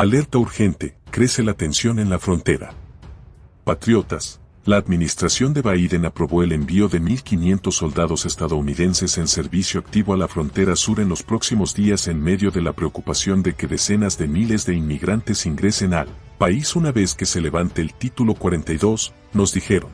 Alerta urgente, crece la tensión en la frontera. Patriotas, la administración de Biden aprobó el envío de 1.500 soldados estadounidenses en servicio activo a la frontera sur en los próximos días en medio de la preocupación de que decenas de miles de inmigrantes ingresen al país una vez que se levante el título 42, nos dijeron.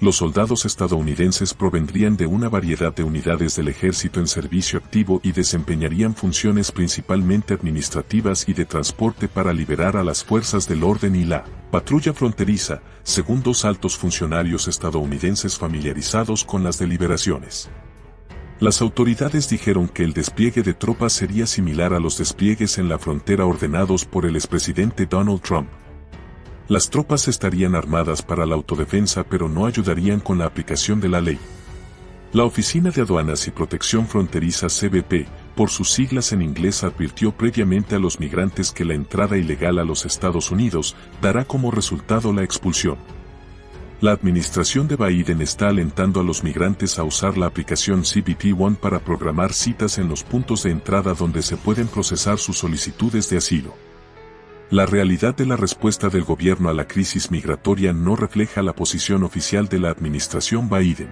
Los soldados estadounidenses provendrían de una variedad de unidades del ejército en servicio activo y desempeñarían funciones principalmente administrativas y de transporte para liberar a las fuerzas del orden y la patrulla fronteriza, según dos altos funcionarios estadounidenses familiarizados con las deliberaciones. Las autoridades dijeron que el despliegue de tropas sería similar a los despliegues en la frontera ordenados por el expresidente Donald Trump. Las tropas estarían armadas para la autodefensa pero no ayudarían con la aplicación de la ley. La Oficina de Aduanas y Protección Fronteriza CBP, por sus siglas en inglés, advirtió previamente a los migrantes que la entrada ilegal a los Estados Unidos dará como resultado la expulsión. La administración de Biden está alentando a los migrantes a usar la aplicación CBP One para programar citas en los puntos de entrada donde se pueden procesar sus solicitudes de asilo. La realidad de la respuesta del gobierno a la crisis migratoria no refleja la posición oficial de la administración Biden.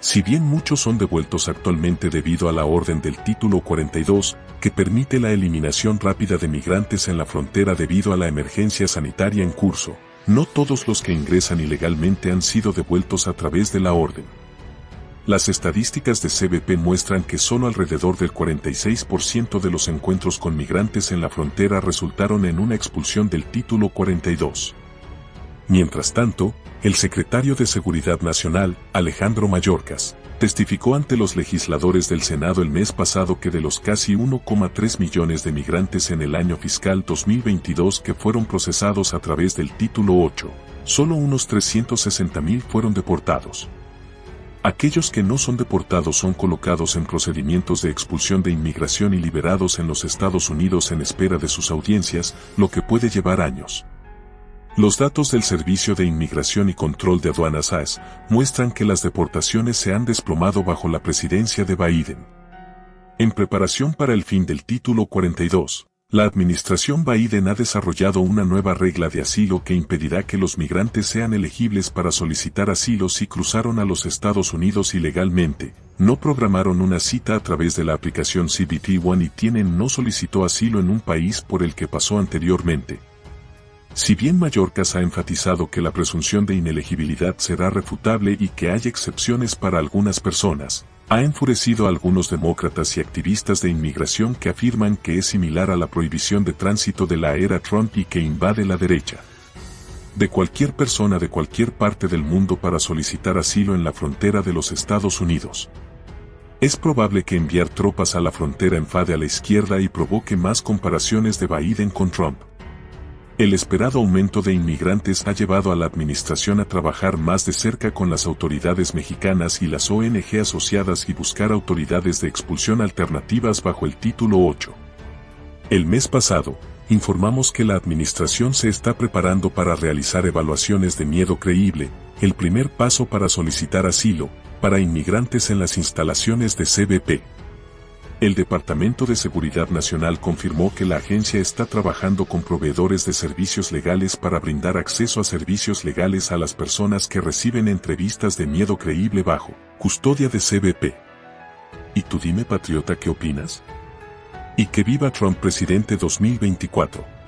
Si bien muchos son devueltos actualmente debido a la orden del título 42, que permite la eliminación rápida de migrantes en la frontera debido a la emergencia sanitaria en curso, no todos los que ingresan ilegalmente han sido devueltos a través de la orden. Las estadísticas de CBP muestran que solo alrededor del 46% de los encuentros con migrantes en la frontera resultaron en una expulsión del título 42. Mientras tanto, el secretario de Seguridad Nacional, Alejandro Mayorkas, testificó ante los legisladores del Senado el mes pasado que de los casi 1,3 millones de migrantes en el año fiscal 2022 que fueron procesados a través del título 8, solo unos 360 mil fueron deportados. Aquellos que no son deportados son colocados en procedimientos de expulsión de inmigración y liberados en los Estados Unidos en espera de sus audiencias, lo que puede llevar años. Los datos del Servicio de Inmigración y Control de Aduanas AS muestran que las deportaciones se han desplomado bajo la presidencia de Biden. En preparación para el fin del título 42, la administración Biden ha desarrollado una nueva regla de asilo que impedirá que los migrantes sean elegibles para solicitar asilo si cruzaron a los Estados Unidos ilegalmente, no programaron una cita a través de la aplicación CBT One y tienen no solicitó asilo en un país por el que pasó anteriormente. Si bien Mallorcas ha enfatizado que la presunción de inelegibilidad será refutable y que hay excepciones para algunas personas, ha enfurecido a algunos demócratas y activistas de inmigración que afirman que es similar a la prohibición de tránsito de la era Trump y que invade la derecha. De cualquier persona de cualquier parte del mundo para solicitar asilo en la frontera de los Estados Unidos. Es probable que enviar tropas a la frontera enfade a la izquierda y provoque más comparaciones de Biden con Trump. El esperado aumento de inmigrantes ha llevado a la administración a trabajar más de cerca con las autoridades mexicanas y las ONG asociadas y buscar autoridades de expulsión alternativas bajo el título 8. El mes pasado, informamos que la administración se está preparando para realizar evaluaciones de miedo creíble, el primer paso para solicitar asilo, para inmigrantes en las instalaciones de CBP. El Departamento de Seguridad Nacional confirmó que la agencia está trabajando con proveedores de servicios legales para brindar acceso a servicios legales a las personas que reciben entrevistas de miedo creíble bajo custodia de CBP. ¿Y tú dime patriota qué opinas? Y que viva Trump presidente 2024.